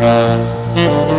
Uh -huh.